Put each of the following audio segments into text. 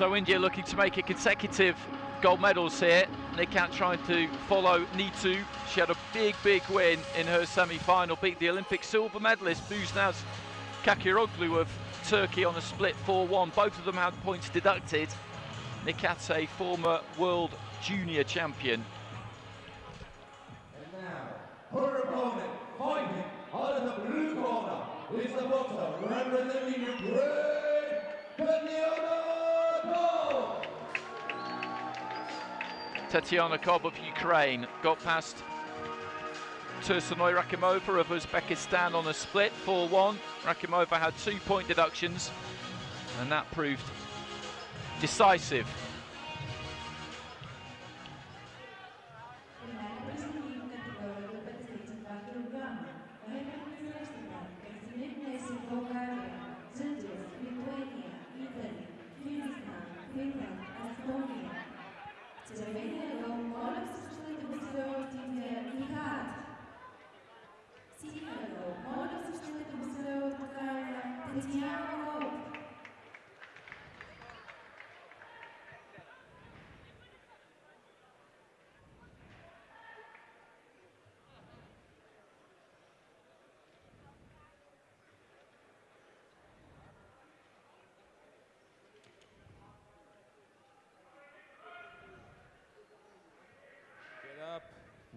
So India looking to make it consecutive gold medals here. Nikhat trying to follow Neetu. She had a big, big win in her semi-final, beat the Olympic silver medalist Buse Naz Kakiroglu of Turkey on a split 4-1. Both of them had points deducted. Nikhat's a former world junior champion. And now, her opponent, fighting out of the blue corner, is the boxer Tatiana Kob of Ukraine got past Tursunoy Rakhimova of Uzbekistan on a split 4-1. Rakhimova had two point deductions and that proved decisive.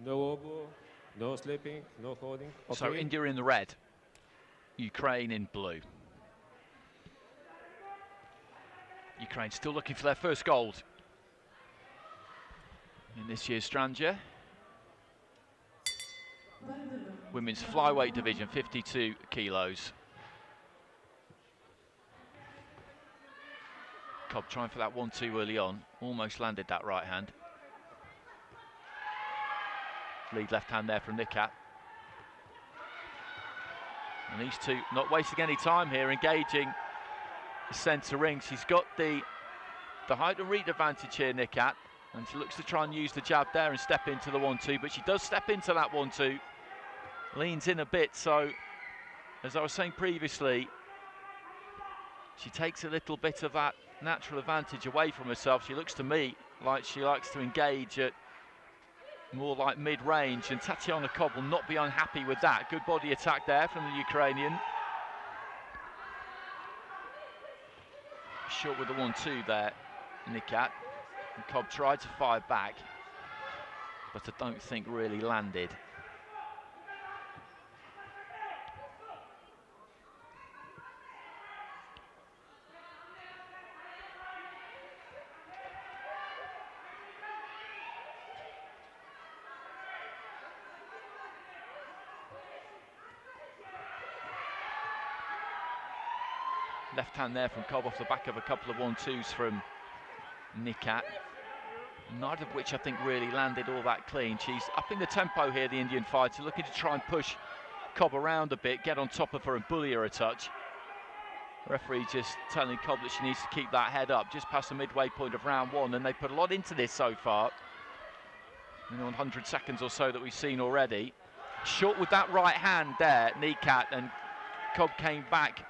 No elbow, no slipping, no holding. So India in the red, Ukraine in blue. Ukraine still looking for their first gold in this year's Strandja. Women's flyweight division, 52 kilos. Kob trying for that one-two early on, almost landed that right hand. Lead left hand there from Nikhat. And these two not wasting any time here, engaging the centre ring. She's got the the height and reach advantage here, Nikhat. And she looks to try and use the jab there and step into the one-two, but she does step into that one-two. Leans in a bit, so as I was saying previously, she takes a little bit of that natural advantage away from herself. She looks to me like she likes to engage at more like mid-range, and Tatiana Kob will not be unhappy with that. Good body attack there from the Ukrainian. Short with the one-two there, Nikhat. Kob tried to fire back, but I don't think really landed. Left hand there from Kob off the back of a couple of one-twos from Nikhat. Neither of which I think really landed all that clean. She's upping the tempo here, the Indian fighter, looking to try and push Kob around a bit, get on top of her and bully her a touch. Referee just telling Kob that she needs to keep that head up just past the midway point of round one, and they put a lot into this so far. In 100 seconds or so that we've seen already. Short with that right hand there, Nikhat, and Kob came back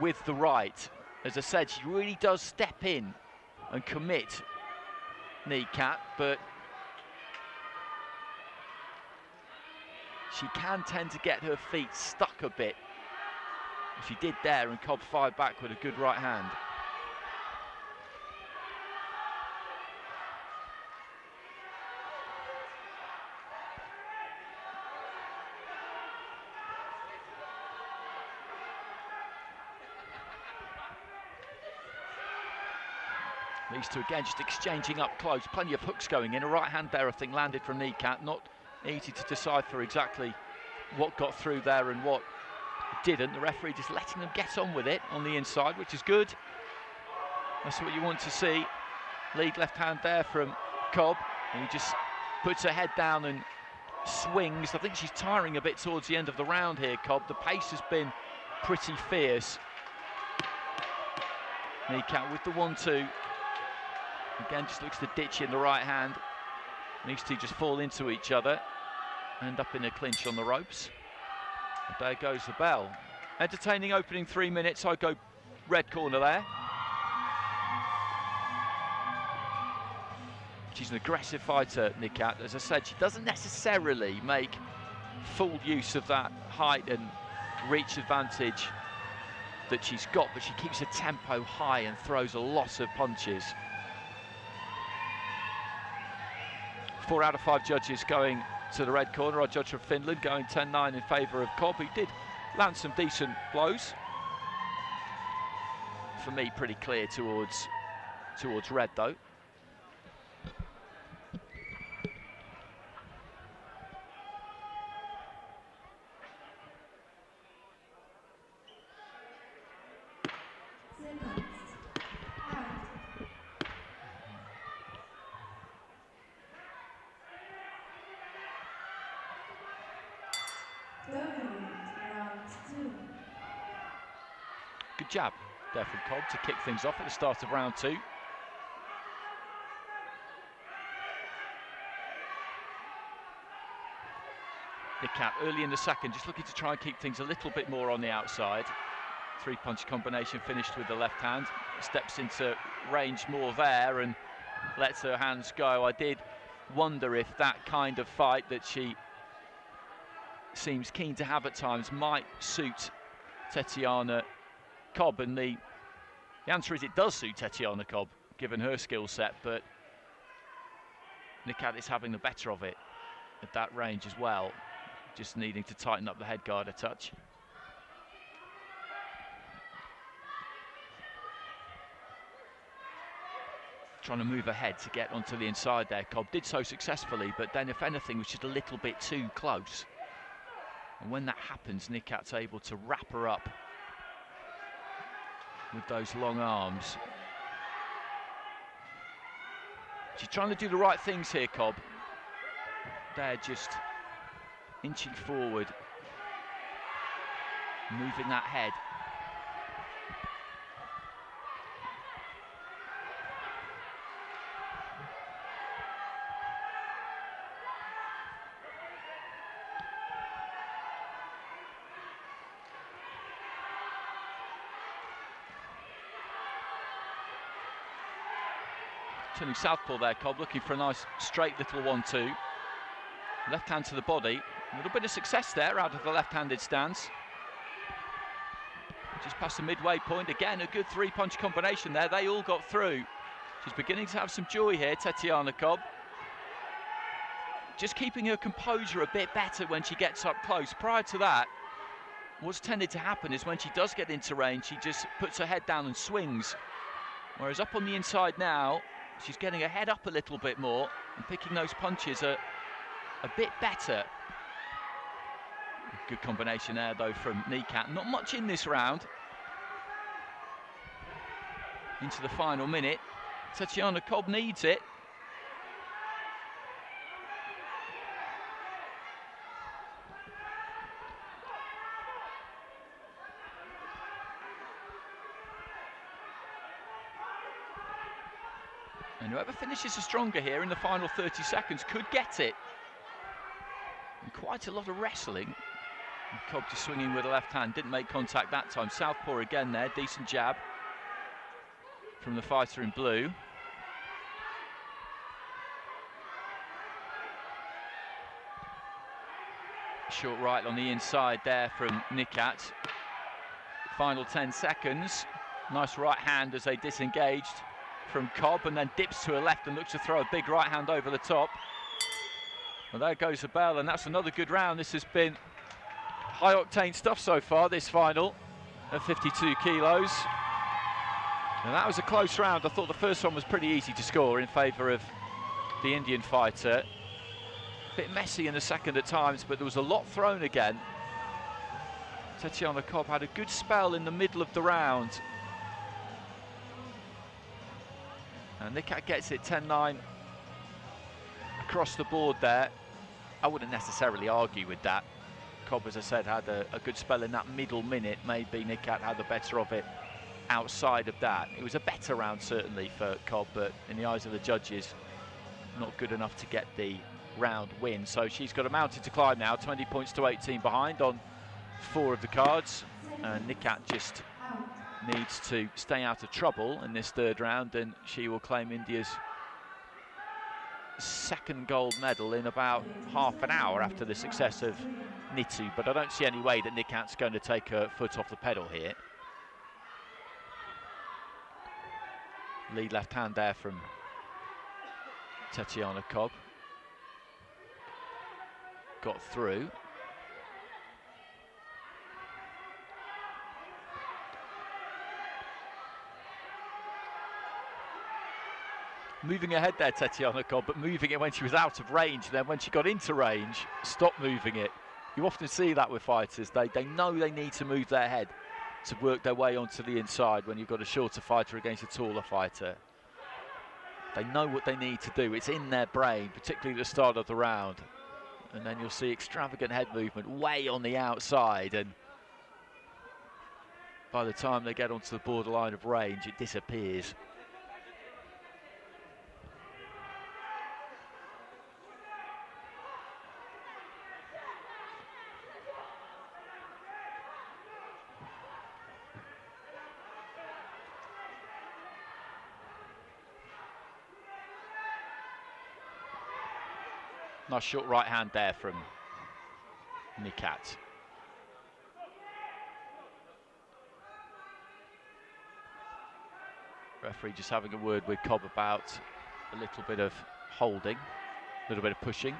with the right. As I said, she really does step in and commit Nikhat, but she can tend to get her feet stuck a bit. She did there, and Kob fired back with a good right hand. These two again just exchanging up close. Plenty of hooks going in. A right hand there, I think, landed from Nikhat. Not easy to decipher exactly what got through there and what didn't. The referee just letting them get on with it on the inside, which is good. That's what you want to see. Lead left hand there from Kob. And he just puts her head down and swings. I think she's tiring a bit towards the end of the round here, Kob. The pace has been pretty fierce. Nikhat with the one-two. Again, just looks to ditch in the right hand. These two just fall into each other. End up in a clinch on the ropes. And there goes the bell. Entertaining opening three minutes. I go red corner there. She's an aggressive fighter, Nikhat. As I said, she doesn't necessarily make full use of that height and reach advantage that she's got, but she keeps her tempo high and throws a lot of punches. Four out of five judges going to the red corner. Our judge from Finland going 10-9 in favour of Kob, who did land some decent blows. For me, pretty clear towards towards red though. Good jab there from Kob to kick things off at the start of round two. Nikhat early in the second, just looking to try and keep things a little bit more on the outside. Three punch combination finished with the left hand. Steps into range more there and lets her hands go. I did wonder if that kind of fight that she seems keen to have at times might suit Tetiana Kob. And the, the answer is it does suit Tetiana Kob, given her skill set, but Nikhat is having the better of it at that range as well just needing to tighten up the head guard a touch. Trying to move ahead to get onto the inside there. Kob did so successfully, but then if anything was just a little bit too close. And when that happens, Nikhat's able to wrap her up with those long arms. She's trying to do the right things here, Kob. They're just inching forward, moving that head. Southpaw there, Kob, looking for a nice straight little one-two. Left hand to the body, a little bit of success there out of the left-handed stance. Just past the midway point. Again, a good three-punch combination there. They all got through. She's beginning to have some joy here, Tetiana Kob. Just keeping her composure a bit better when she gets up close. Prior to that, what's tended to happen is when she does get into range, she just puts her head down and swings. Whereas up on the inside now, she's getting her head up a little bit more and picking those punches a, a bit better. Good combination there, though, from Nikhat. Not much in this round. Into the final minute. Tatiana Kob needs it. And whoever finishes the stronger here in the final 30 seconds could get it. And quite a lot of wrestling Kob just swinging with the left hand, didn't make contact that time. Southpaw again there, decent jab from the fighter in blue. Short right on the inside there from Nikhat. Final 10 seconds. Nice right hand as they disengaged from Kob and then dips to her left and looks to throw a big right hand over the top. Well, there goes the bell, and that's another good round. This has been high octane stuff so far, this final at 52 kilos. And that was a close round. I thought the first one was pretty easy to score in favour of the Indian fighter. A bit messy in the second at times, but there was a lot thrown again. Tatiana Kob had a good spell in the middle of the round. And Nikhat gets it 10-9 across the board there. I wouldn't necessarily argue with that. Kob, as I said, had a, a good spell in that middle minute. Maybe Nikhat had the better of it outside of that. It was a better round, certainly, for Kob, but in the eyes of the judges, not good enough to get the round win. So she's got a mountain to climb now, 20 points to 18 behind on four of the cards. And Nikhat just needs to stay out of trouble in this third round, and she will claim India's second gold medal in about half an hour after the success of Nitu, but I don't see any way that Nikhat's going to take her foot off the pedal here. Lead left hand there from Tatiana Kob. Got through. Moving ahead there, Tatiana Kob, but moving it when she was out of range. Then when she got into range, stop moving it. You often see that with fighters. They, they know they need to move their head to work their way onto the inside when you've got a shorter fighter against a taller fighter. They know what they need to do. It's in their brain, particularly at the start of the round. And then you'll see extravagant head movement way on the outside. And by the time they get onto the borderline of range, it disappears. Nice short right hand there from Nikhat. Referee just having a word with Kob about a little bit of holding, a little bit of pushing.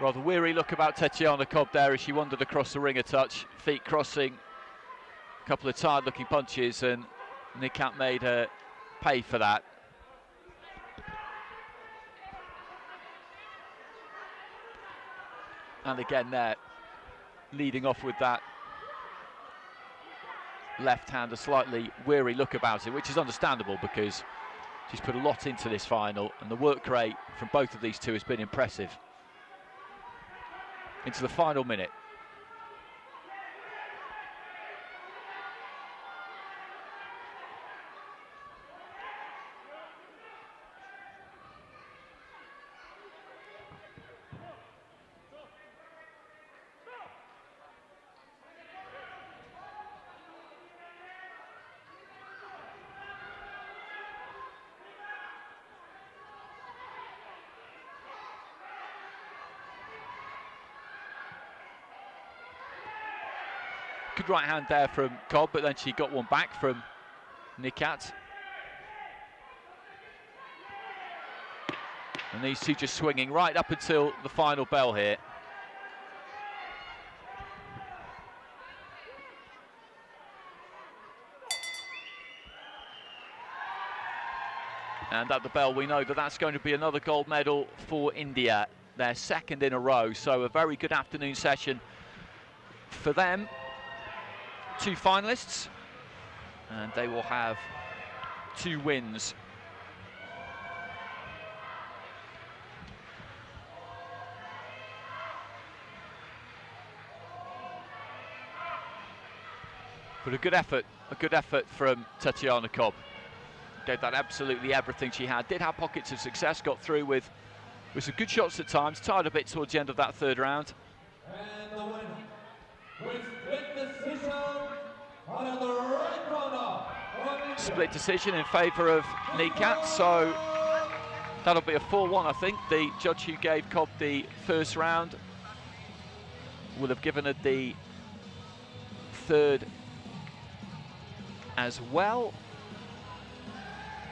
Rather weary look about Tatiana Kob there as she wandered across the ring a touch, feet crossing, couple of tired looking punches and Nikhat made her pay for that. And again there, leading off with that left hand, a slightly weary look about it, which is understandable because she's put a lot into this final and the work rate from both of these two has been impressive. Into the final minute. Good right hand there from Kob, but then she got one back from Nikhat. And these two just swinging right up until the final bell here. And at the bell, we know that that's going to be another gold medal for India, their second in a row. So a very good afternoon session for them two finalists and they will have two wins. But a good effort, a good effort from Tatiana Kob. Gave that absolutely everything she had. Did have pockets of success, got through with, with some good shots at times, tired a bit towards the end of that third round. Split decision in favour of Nikhat, so that'll be a 4-1 I think. The judge who gave Kob the first round will have given her the third as well.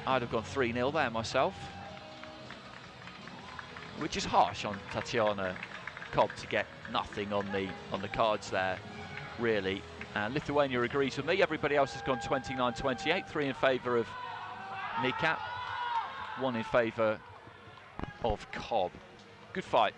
I'd have gone 3-0 there myself. Which is harsh on Tatiana Kob to get nothing on the on the cards there, really. And Lithuania agrees with me. Everybody else has gone 29-28. Three in favour of Nikhat, one in favour of Kob. Good fight.